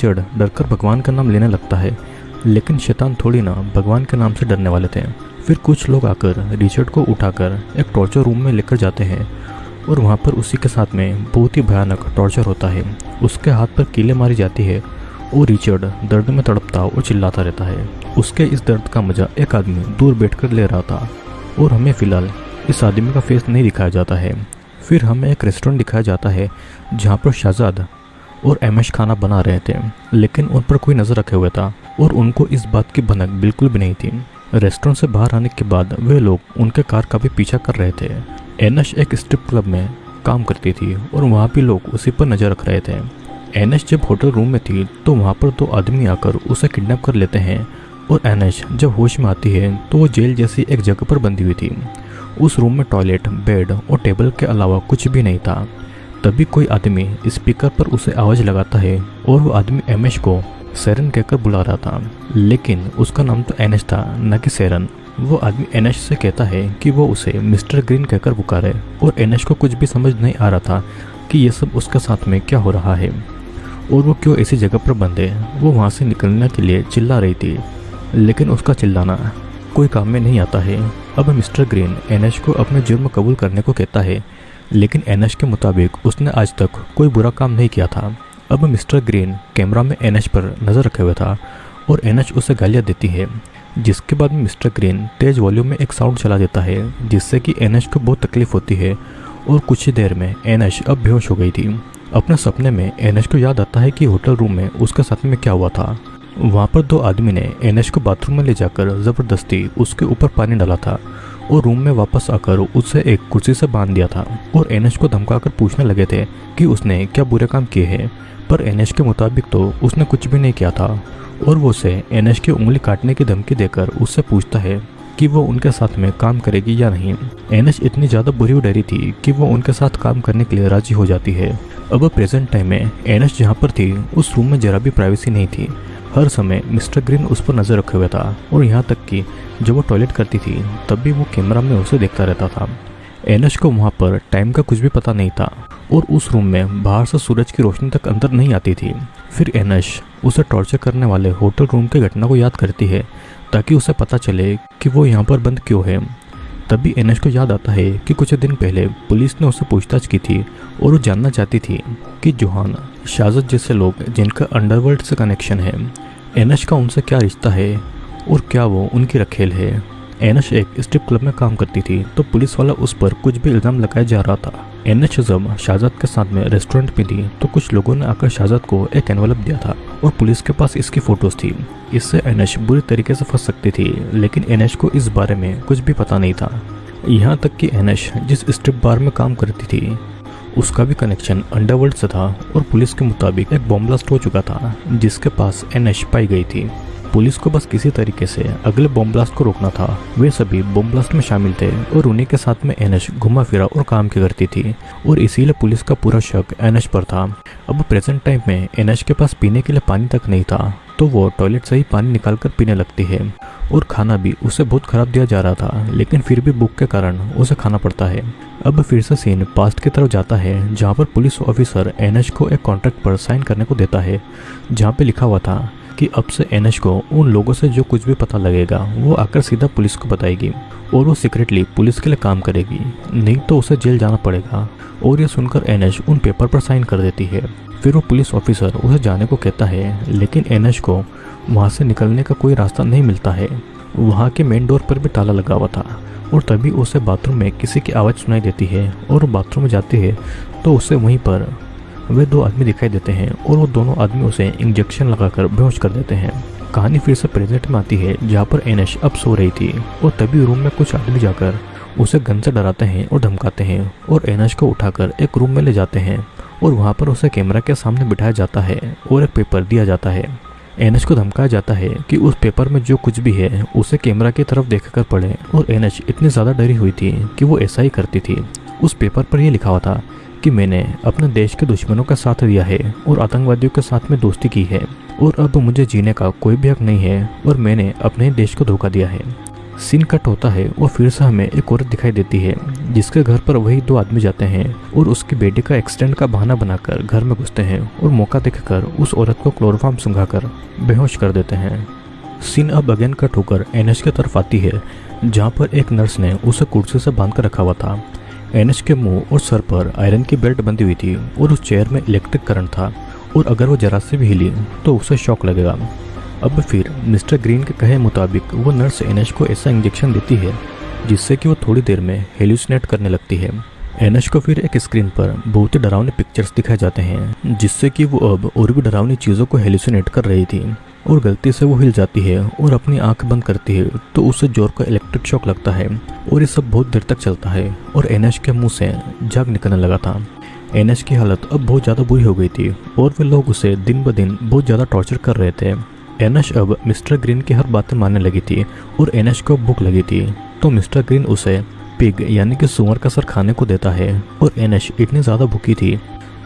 चिड़ डरकर भगवान का नाम लेने लगता है, लेकिन शैतान थोड़ी ना भगवान के नाम से डरने वाले थे। फिर कुछ लोग आकर रिचर्ड को उठाकर एक टॉर्चर रूम में लेकर जाते हैं, और वहाँ पर उसी के साथ में बहुत ही भयानक टॉर्चर होता है। उसके हाथ पर कीले मारी जाती है, और रिचर्ड दर्द में तड़पता और चिल्लाता रहता है। उसके इस दर्द का मज़ा एक आदमी दूर बैठकर ले रहा था, और हमें फ़िलहाल इस आदमी का फेस नहीं दिखाया जाता है। फिर हमें एक रेस्टोरेंट दिखाया जाता है, जहाँ पर शहजाद और एमएश खाना बना रहे थे, लेकिन उन पर कोई नज़र रखे हुए था और उनको इस बात की भनक बिल्कुल भी नहीं थी। रेस्टोरेंट से बाहर आने के बाद वे लोग उनके कार का भी पीछा कर रहे थे। एनश एक स्ट्रिप क्लब में काम करती थी और वहाँ भी लोग उसी पर नज़र रख रहे थे। एनश जब होटल रूम में थी तो वहाँ पर दो आदमी आकर उसे किडनैप कर लेते हैं और एनश जब होश में आती है तो वो जेल जैसी एक जगह पर बंधी हुई थी। उस रूम में टॉयलेट, बेड और टेबल के अलावा कुछ भी नहीं था। तभी कोई आदमी स्पीकर पर उसे आवाज़ लगाता है और वो आदमी एमएश को सैरन कहकर बुला रहा था। लेकिन उसका नाम तो एनएच था, न कि सैरन। वो आदमी एनएच से कहता है कि वो उसे मिस्टर ग्रीन कहकर पुकारे और एनएच को कुछ भी समझ नहीं आ रहा था कि ये सब उसके साथ में क्या हो रहा है। और वो क्यों ऐसी जगह पर है वो वहाँ से निकलने के लिए चिल्ला रही थी। लेकिन उसका चिल्लाना कोई काम में नहीं आता है। अब मिस्टर ग्रीन एनएच को अपने जुर्म कबूल करने को कहता है लेकिन एनएच के मुताबिक उसने आज तक कोई बुरा काम नहीं किया था। अब मिस्टर ग्रीन कैमरा में एनएच पर नज़र रखे हुए था और एनएच उसे गालियाँ देती है, जिसके बाद में मिस्टर ग्रीन तेज वॉल्यूम में एक साउंड चला देता है, जिससे कि एनएच को बहुत तकलीफ़ होती है और कुछ ही देर में एनएच अब बेहोश हो गई थी। अपने सपने में एनएच को याद आता है कि होटल रूम में उसके साथ में क्या हुआ था। वहाँ पर दो आदमी ने एनएच को बाथरूम में ले जाकर ज़बरदस्ती उसके ऊपर पानी डाला था। और रूम में वापस आकर उसे एक कुर्सी से बाँध दिया था और एनएच को धमकाकर पूछने लगे थे कि उसने क्या बुरे काम किए हैं। पर एनएच के मुताबिक तो उसने कुछ भी नहीं किया था और वो उसे एनएच की उंगली काटने की धमकी देकर उससे पूछता है कि वो उनके साथ में काम करेगी या नहीं। एनएच इतनी ज़्यादा बुरी डरी थी कि वो उनके साथ काम करने के लिए राज़ी हो जाती है। अब प्रेजेंट टाइम में एनएच जहाँ पर थी, उस रूम में जरा भी प्राइवेसी नहीं थी। हर समय मिस्टर ग्रीन उस पर नज़र रखे हुए था और यहाँ तक कि जब वो टॉयलेट करती थी, तब भी वो कैमरा में उसे देखता रहता था। एनएच को वहाँ पर टाइम का कुछ भी पता नहीं था और उस रूम में बाहर से सूरज की रोशनी तक अंदर नहीं आती थी। फिर एनएच उसे टॉर्चर करने वाले होटल रूम की घटना को याद करती है, ताकि उसे पता चले कि वो यहाँ पर बंद क्यों है। तभी एनएच को याद आता है कि कुछ दिन पहले पुलिस ने उसे पूछताछ की थी और वो जानना चाहती थी कि जोहान शाजत जैसे लोग जिनका अंडरवर्ल्ड से कनेक्शन है, एनएच का उनसे क्या रिश्ता है और क्या वो उनकी रखेल है? एनएच एक स्ट्रिप क्लब में काम करती थी तो पुलिस वाला उस पर कुछ भी इल्ज़ाम लगाया जा रहा था। एनएच जब शाहजाद के साथ में रेस्टोरेंट में थी तो कुछ लोगों ने आकर शाहजाद को एक एनवलप दिया था, और पुलिस के पास इसकी फ़ोटोज़ थी। इससे एनएच बुरी तरीके से फंस सकती थी, लेकिन एनएच को इस बारे में कुछ भी पता नहीं था। यहाँ तक कि एनएच जिस स्ट्रिप बार में काम करती थी, उसका भी कनेक्शन अंडरवर्ल्ड से था, और पुलिस के मुताबिक एक बॉम्ब ब्लास्ट हो चुका था, जिसके पास एनएच पाई गई थी। पुलिस को बस किसी तरीके से अगले बॉम्ब ब्लास्ट को रोकना था। वे सभी बॉम्ब ब्लास्ट में शामिल थे और उन्हीं के साथ में एनएच घुमा फिरा और काम की करती थी और इसीलिए पुलिस का पूरा शक एनएच पर था। अब प्रेजेंट टाइम में एनएच के पास पीने के लिए पानी तक नहीं था तो वो टॉयलेट से ही पानी निकाल कर पीने लगती है और खाना भी उसे बहुत खराब दिया जा रहा था, लेकिन फिर भी बुक के कारण उसे खाना पड़ता है। अब फिर से सीन पास्ट की तरफ़ जाता है, जहाँ पर पुलिस ऑफिसर एनएच को एक कॉन्ट्रैक्ट पर साइन करने को देता है, जहाँ पे लिखा हुआ था कि अब से एनएच को, उन लोगों से जो कुछ भी पता लगेगा, वो आकर सीधा पुलिस को बताएगी और वो सीक्रेटली पुलिस के लिए काम करेगी। नहीं तो उसे जेल जाना पड़ेगा। और ये सुनकर एनएच उन पेपर पर साइन कर देती है। फिर वो पुलिस ऑफिसर उसे जाने को कहता है, लेकिन एनएच को वहाँ से निकलने का कोई रास्ता नहीं मिलता है। वहाँ के मेन डोर पर भी ताला लगा हुआ था और तभी उसे बाथरूम में किसी की आवाज़ सुनाई देती है और बाथरूम में जाती है तो उसे वहीं पर वे दो आदमी दिखाई देते हैं और वो दोनों आदमी उसे इंजेक्शन लगाकर बेहोश कर देते हैं। कहानी फिर से प्रेजेंट में आती है, जहाँ पर एनएश अब सो रही थी और तभी रूम में कुछ आदमी जाकर उसे गन से डराते हैं और धमकाते हैं और एनएश को उठाकर एक रूम में ले जाते हैं और वहाँ पर उसे कैमरा के सामने बिठाया जाता है और एक पेपर दिया जाता है। एनएच को धमकाया जाता है कि उस पेपर में जो कुछ भी है, उसे कैमरा की तरफ़ देखकर पढ़े और एनएच इतनी ज़्यादा डरी हुई थी कि वो ऐसा ही करती थी। उस पेपर पर यह लिखा हुआ था कि मैंने अपने देश के दुश्मनों का साथ दिया है और आतंकवादियों के साथ में दोस्ती की है। और अब मुझे जीने का कोई भी हक नहीं है और मैंने अपने देश को धोखा दिया है। सीन कट होता है और फिर से हमें एक औरत दिखाई देती है, जिसके घर पर वही दो आदमी जाते हैं और उसकी बेटी का एक्सीडेंट का बहाना बनाकर घर में घुसते हैं और मौका देखकर उस औरत को क्लोरोफार्म सुंघाकर बेहोश कर देते हैं। सीन अब अगेन कट होकर एनएच की तरफ़ आती है, जहाँ पर एक नर्स ने उसे कुर्सी से बाँध कर रखा हुआ था। एनएच के मुँह और सर पर आयरन की बेल्ट बंधी हुई थी और उस चेयर में इलेक्ट्रिक करंट था और अगर वो जरा से भी हिली तो उसे शॉक लगेगा। अब फिर मिस्टर ग्रीन के कहे मुताबिक वो नर्स एनएच को ऐसा इंजेक्शन देती है, जिससे कि वो थोड़ी देर में हेल्यूसिनेट करने लगती है। एनएच को फिर एक स्क्रीन पर बहुत ही डरावने पिक्चर्स दिखाए जाते हैं, जिससे कि वो अब और भी डरावनी चीज़ों को हेल्यूसिनेट कर रही थी। और गलती से वो हिल जाती है और अपनी आँख बंद करती है तो उसे ज़ोर का इलेक्ट्रिक शॉक लगता है और ये सब बहुत देर तक चलता है और एनएच के मुँह से जाग निकलने लगा था। एनएच की हालत अब बहुत ज़्यादा बुरी हो गई थी और वे लोग उसे दिन ब दिन बहुत ज़्यादा टॉर्चर कर रहे थे। एनएच अब मिस्टर ग्रीन की हर बातें मानने लगी थी और एनएच को भूख लगी थी तो मिस्टर ग्रीन उसे पिग यानी कि सुअर का सर खाने को देता है और एनएच इतनी ज़्यादा भूखी थी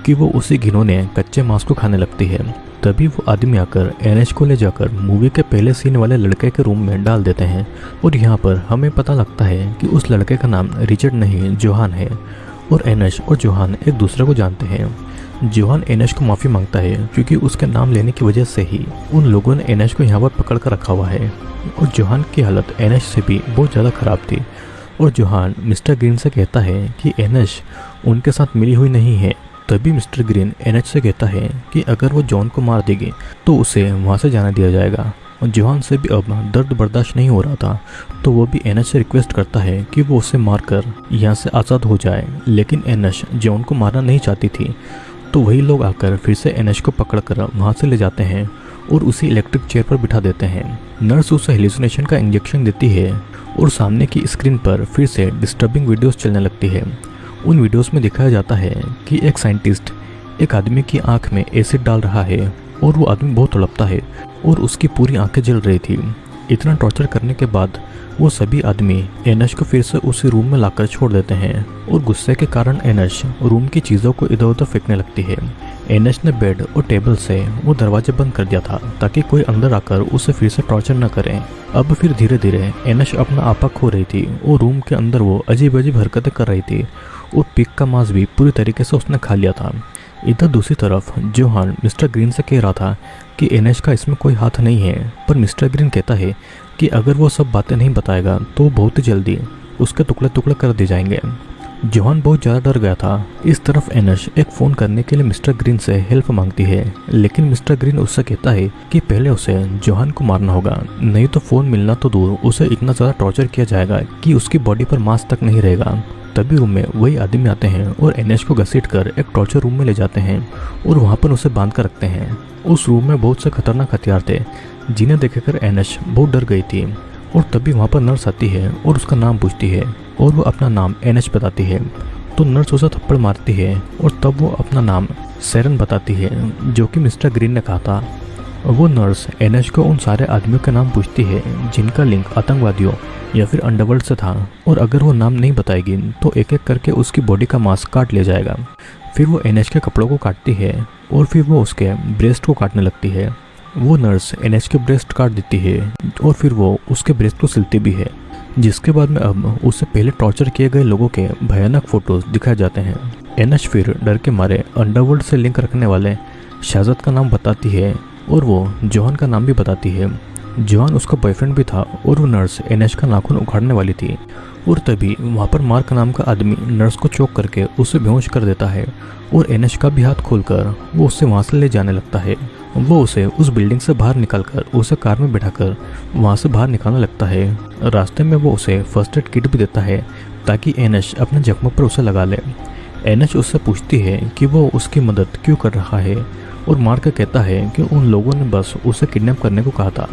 कि वो उसी घिनौने कच्चे मांस को खाने लगती है। तभी वो आदमी आकर एनएच को ले जाकर मूवी के पहले सीन वाले लड़के के रूम में डाल देते हैं और यहाँ पर हमें पता लगता है कि उस लड़के का नाम रिचर्ड नहीं, जोहान है और एनएच और जोहान एक दूसरे को जानते हैं। जोहान एनएच को माफ़ी माँगता है क्योंकि उसके नाम लेने की वजह से ही उन लोगों ने एनएच को यहाँ पर पकड़ कर रखा हुआ है। और जोहान की हालत एनएच से भी बहुत ज़्यादा ख़राब थी। और जोहान मिस्टर ग्रीन से कहता है कि एनएच उनके साथ मिली हुई नहीं है। तभी मिस्टर ग्रीन एनएच से कहता है कि अगर वो जॉन को मार देगी तो उसे वहाँ से जाने दिया जाएगा। और जोहान से भी अब दर्द बर्दाश्त नहीं हो रहा था तो वो भी एनएच से रिक्वेस्ट करता है कि वो उसे मारकर यहाँ से आज़ाद हो जाए। लेकिन एनएच जॉन को मारना नहीं चाहती थी तो वही लोग आकर फिर से एनएच को पकड़कर वहाँ से ले जाते हैं और उसे इलेक्ट्रिक चेयर पर बिठा देते हैं। नर्स उसे हेल्यूसिनेशन का इंजेक्शन देती है और सामने की स्क्रीन पर फिर से डिस्टर्बिंग वीडियोस चलने लगती है। उन वीडियोस में दिखाया जाता है कि एक साइंटिस्ट एक आदमी की आँख में एसिड डाल रहा है और वो आदमी बहुत तड़पता है और उसकी पूरी आँखें जल रही थी। इतना टॉर्चर करने के बाद वो सभी आदमी एनश को फिर से उसी रूम में लाकर छोड़ देते हैं और गुस्से के कारण एनश रूम की चीज़ों को इधर उधर फेंकने लगती है। एनश ने बेड और टेबल से वो दरवाजे बंद कर दिया था ताकि कोई अंदर आकर उसे फिर से टॉर्चर न करे। अब फिर धीरे धीरे एनश अपना आपा खो रही थी और रूम के अंदर वो अजीब अजीब हरकतें कर रही थी और पिक का मांस भी पूरी तरीके से उसने खा लिया था। इधर दूसरी तरफ़ जोहान मिस्टर ग्रीन से कह रहा था कि एनएच का इसमें कोई हाथ नहीं है, पर मिस्टर ग्रीन कहता है कि अगर वो सब बातें नहीं बताएगा तो बहुत ही जल्दी उसके टुकड़े टुकड़े कर दिए जाएँगे। जोहान बहुत ज़्यादा डर गया था। इस तरफ़ एनश एक फ़ोन करने के लिए मिस्टर ग्रीन से हेल्प मांगती है, लेकिन मिस्टर ग्रीन उससे कहता है कि पहले उसे जोहान को मारना होगा, नहीं तो फ़ोन मिलना तो दूर, उसे इतना ज़्यादा टॉर्चर किया जाएगा कि उसकी बॉडी पर मांस तक नहीं रहेगा। तभी रूम में वही आदमी आते हैं और एनएच को घसीट कर एक टॉर्चर रूम में ले जाते हैं और वहाँ पर उसे बाँध कर रखते हैं। उस रूम में बहुत से खतरनाक हथियार थे, जिन्हें देखकर एनएच बहुत डर गई थी और तभी वहाँ पर नर्स आती है और उसका नाम पूछती है और वो अपना नाम एनएच बताती है। तो नर्स उसे थप्पड़ मारती है और तब वो अपना नाम सैरन बताती है, जो कि मिस्टर ग्रीन ने कहा था। वो नर्स एनएच को उन सारे आदमियों के नाम पूछती है, जिनका लिंक आतंकवादियों या फिर अंडरवर्ल्ड से था। और अगर वो नाम नहीं बताएगी तो एक एक करके उसकी बॉडी का मांस काट लिया जाएगा। फिर वो एनएच के कपड़ों को काटती है, और फिर वो उसके ब्रेस्ट को काटने लगती है। वो नर्स एनएच के ब्रेस्ट काट देती है, और फिर वो उसके ब्रेस्ट को सिलती भी है, जिसके बाद में अब उससे पहले टॉर्चर किए गए लोगों के भयानक फ़ोटोज़ दिखाए जाते हैं। एनएच फिर डर के मारे अंडरवर्ल्ड से लिंक रखने वाले शाहजद का नाम बताती है और वो जॉन का नाम भी बताती है। जॉन उसका बॉयफ्रेंड भी था और वो नर्स एनएच का नाखून उखाड़ने वाली थी। और तभी वहाँ पर मार्क नाम का आदमी नर्स को चौक करके उसे बेहोश कर देता है और एनएच का भी हाथ खोलकर वो उससे वहाँ से ले जाने लगता है। वो उसे उस बिल्डिंग से बाहर निकालकर उसे कार में बैठाकर वहाँ से बाहर निकालने लगता है। रास्ते में वो उसे फ़र्स्ट एड किट भी देता है ताकि एनएच अपने जख्मों पर उसे लगा ले। एनएच उससे पूछती है कि वो उसकी मदद क्यों कर रहा है और मार्क कहता है कि उन लोगों ने बस उसे किडनैप करने को कहा था।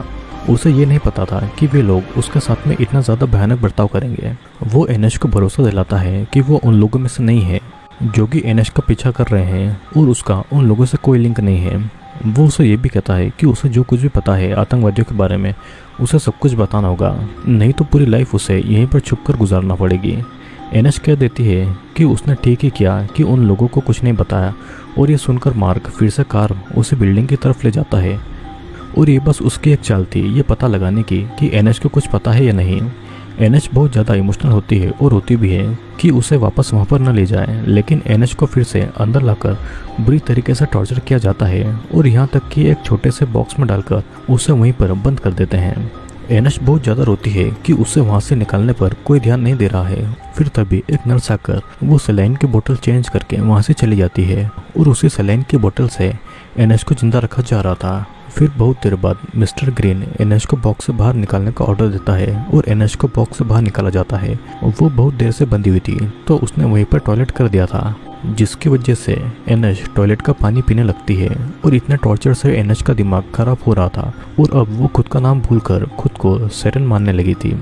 उसे ये नहीं पता था कि वे लोग उसके साथ में इतना ज़्यादा भयानक बर्ताव करेंगे। वो एनएच को भरोसा दिलाता है कि वो उन लोगों में से नहीं है, जो कि एनएच का पीछा कर रहे हैं और उसका उन लोगों से कोई लिंक नहीं है। वो उसे ये भी कहता है कि उसे जो कुछ भी पता है आतंकवादियों के बारे में, उसे सब कुछ बताना होगा। नहीं तो पूरी लाइफ उसे यहीं पर छुप कर गुजारना पड़ेगी। एनएच कह देती है कि उसने ठीक ही किया कि उन लोगों को कुछ नहीं बताया और ये सुनकर मार्क फिर से कार उसे बिल्डिंग की तरफ़ ले जाता है। और ये बस उसकी एक चाल थी ये पता लगाने की कि एनएच को कुछ पता है या नहीं। एनएच बहुत ज़्यादा इमोशनल होती है और होती भी है कि उसे वापस वहाँ पर न ले जाए, लेकिन एनएच को फिर से अंदर लाकर बुरी तरीके से टॉर्चर किया जाता है और यहाँ तक कि एक छोटे से बॉक्स में डालकर उसे वहीं पर बंद कर देते हैं। एनएच बहुत ज़्यादा रोती है कि उसे वहाँ से निकालने पर कोई ध्यान नहीं दे रहा है। फिर तभी एक नर्स आकर वो सलाइन की बोतल चेंज करके वहाँ से चली जाती है और उसी सलाइन की बोतल से एनएच को ज़िंदा रखा जा रहा था। फिर बहुत देर बाद मिस्टर ग्रीन एनएच को बॉक्स से बाहर निकालने का ऑर्डर देता है और एनएच को बॉक्स से बाहर निकाला जाता है। वो बहुत देर से बंदी हुई थी तो उसने वहीं पर टॉयलेट कर दिया था। जिसकी वजह से एनएच टॉयलेट का पानी पीने लगती है और इतने टॉर्चर से एनएच का दिमाग खराब हो रहा था और अब वो खुद का नाम भूलकर खुद को सेरन मानने लगी थी।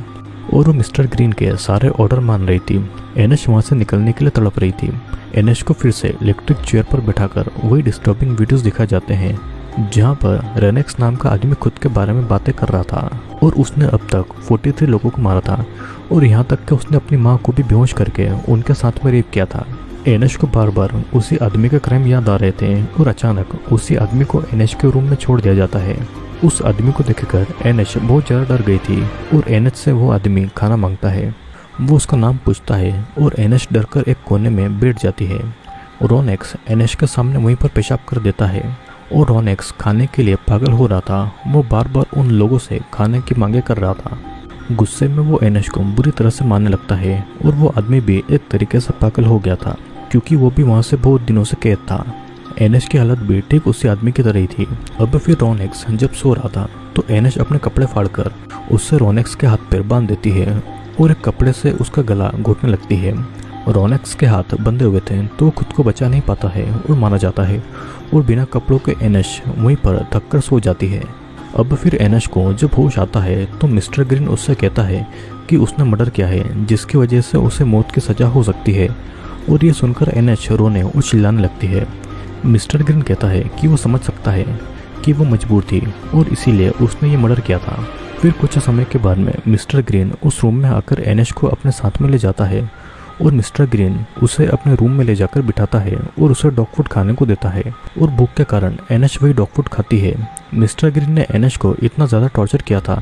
और वो मिस्टर ग्रीन के सारे ऑर्डर मान रही थी। एनएच वहाँ से निकलने के लिए तड़प रही थी। एनएच को फिर से इलेक्ट्रिक चेयर पर बैठाकर वही डिस्टर्बिंग वीडियोस दिखाए जाते हैं, जहाँ पर रेनेक्स नाम का आदमी खुद के बारे में बातें कर रहा था और उसने अब तक 43 लोगों को मारा था और यहाँ तक कि उसने अपनी माँ को भी बेहोश करके उनके साथ में रेप किया था। एनएच को बार बार उसी आदमी का क्राइम याद आ रहे थे और अचानक उसी आदमी को एनएच के रूम में छोड़ दिया जाता है। उस आदमी को देखकर एनएच बहुत ज़्यादा डर गई थी और एनएच से वो आदमी खाना माँगता है। वो उसका नाम पूछता है और एनएच डरकर एक कोने में बैठ जाती है। रोनेक्स एनएच के सामने वहीं पर पेशाब कर देता है और रोनेक्स खाने के लिए पागल हो रहा था। वो बार बार उन लोगों से खाने की मांगे कर रहा था। गुस्से में वो एनएच को बुरी तरह से मारने लगता है और वो आदमी भी एक तरीके से पागल हो गया था। क्योंकि वो भी वहाँ से बहुत दिनों से कैद था। एनएच की हालत ठीक उसी आदमी की तरह ही थी। अब फिर रोनेक्स जब सो रहा था तो एनएच अपने कपड़े फाड़कर उससे रोनेक्स के हाथ पैर बाँध देती है और एक कपड़े से उसका गला घोटने लगती है। रोनेक्स के हाथ बंधे हुए थे तो वो खुद को बचा नहीं पाता है और मारा जाता है और बिना कपड़ों के एनएच वहीं पर थककर सो जाती है। अब फिर एनएच को जब होश आता है तो मिस्टर ग्रीन उससे कहता है कि उसने मर्डर किया है, जिसकी वजह से उसे मौत की सज़ा हो सकती है। और ये सुनकर एनएच रोने और चिल्लाने लगती है। मिस्टर ग्रीन कहता है कि वो समझ सकता है कि वो मजबूर थी और इसीलिए उसने ये मर्डर किया था। फिर कुछ समय के बाद में मिस्टर ग्रीन उस रूम में आकर एनएच को अपने साथ में ले जाता है और मिस्टर ग्रीन उसे अपने रूम में ले जाकर बिठाता है और उसे डॉग फ़ूड खाने को देता है और भूख के कारण एनएच वही डॉग फ़ूड खाती है। मिस्टर ग्रीन ने एनएच को इतना ज़्यादा टॉर्चर किया था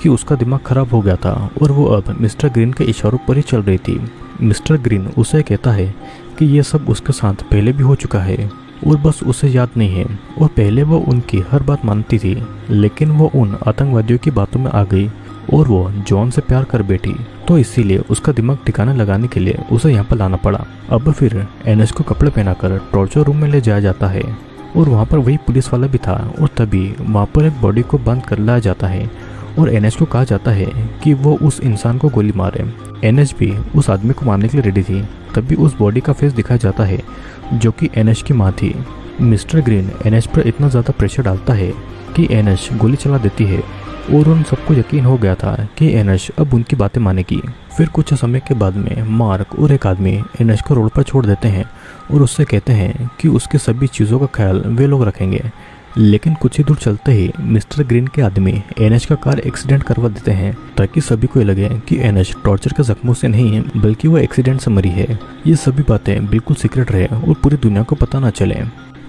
कि उसका दिमाग खराब हो गया था और वो अब मिस्टर ग्रीन के इशारों पर ही चल रही थी। मिस्टर ग्रीन उसे कहता है कि यह सब उसके साथ पहले भी हो चुका है और बस उसे याद नहीं है। और पहले वो उनकी हर बात मानती थी, लेकिन वो उन आतंकवादियों की बातों में आ गई और वो जॉन से प्यार कर बैठी। तो इसीलिए उसका दिमाग ठिकाना लगाने के लिए उसे यहाँ पर लाना पड़ा। अब फिर एनएस को कपड़े पहनाकर टॉर्चर रूम में ले जाया जाता है। और वहाँ पर वही पुलिस वाला भी था और तभी वहाँ पर एक बॉडी को बंद कर लाया जाता है। और एनएच को कहा जाता है कि वो उस इंसान को गोली मारे। एनएच भी उस आदमी को मारने के लिए रेडी थी। तभी उस बॉडी का फेस दिखाया जाता है, जो कि एनएच की माँ थी। मिस्टर ग्रीन एनएच पर इतना ज़्यादा प्रेशर डालता है कि एनएच गोली चला देती है और उन सबको यकीन हो गया था कि एनएच अब उनकी बातें मानेगी। फिर कुछ समय के बाद में मार्क और एक आदमी एनएच को रोड पर छोड़ देते हैं और उससे कहते हैं कि उसके सभी चीज़ों का ख्याल वे लोग रखेंगे। लेकिन कुछ ही दूर चलते ही मिस्टर ग्रीन के आदमी एनएच का कार एक्सीडेंट करवा देते हैं, ताकि सभी को लगे कि एनएच टॉर्चर के जख्मों से नहीं है बल्कि वो एक्सीडेंट से मरी है। ये सभी बातें बिल्कुल सीक्रेट रहे और पूरी दुनिया को पता ना चले।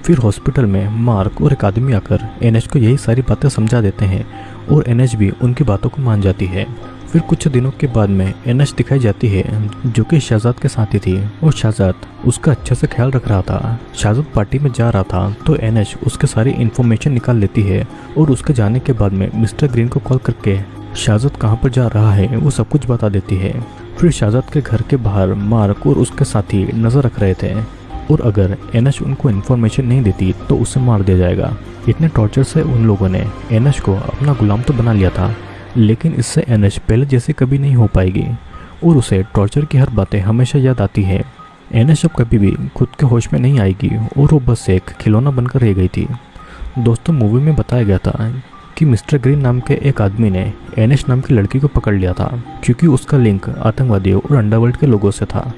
फिर हॉस्पिटल में मार्क और एक आदमी आकर एनएच को यही सारी बातें समझा देते हैं और एनएच भी उनकी बातों को मान जाती है। फिर कुछ दिनों के बाद में एनएच दिखाई जाती है, जो कि शहजाद के साथ ही थी। और शहजाद उसका अच्छे से ख्याल रख रहा था। शहजाद पार्टी में जा रहा था तो एनएच उसके सारी इन्फॉर्मेशन निकाल लेती है और उसके जाने के बाद में मिस्टर ग्रीन को कॉल करके शहजाद कहाँ पर जा रहा है, वो सब कुछ बता देती है। फिर शहजाद के घर के बाहर मार्क और उसके साथी नज़र रख रहे थे। और अगर एनएच उनको इन्फॉर्मेशन नहीं देती तो उसे मार दिया जाएगा। इतने टॉर्चर से उन लोगों ने एनएच को अपना गुलाम तो बना लिया था। लेकिन इससे एनएच पहले जैसे कभी नहीं हो पाएगी, और उसे टॉर्चर की हर बातें हमेशा याद आती है। एनएच अब कभी भी खुद के होश में नहीं आएगी, और वो बस एक खिलौना बनकर रह गई थी। दोस्तों, मूवी में बताया गया था कि मिस्टर ग्रीन नाम के एक आदमी ने एनएच नाम की लड़की को पकड़ लिया था, क्योंकि उसका लिंक आतंकवादियों और अंडरवर्ल्ड के लोगों से था।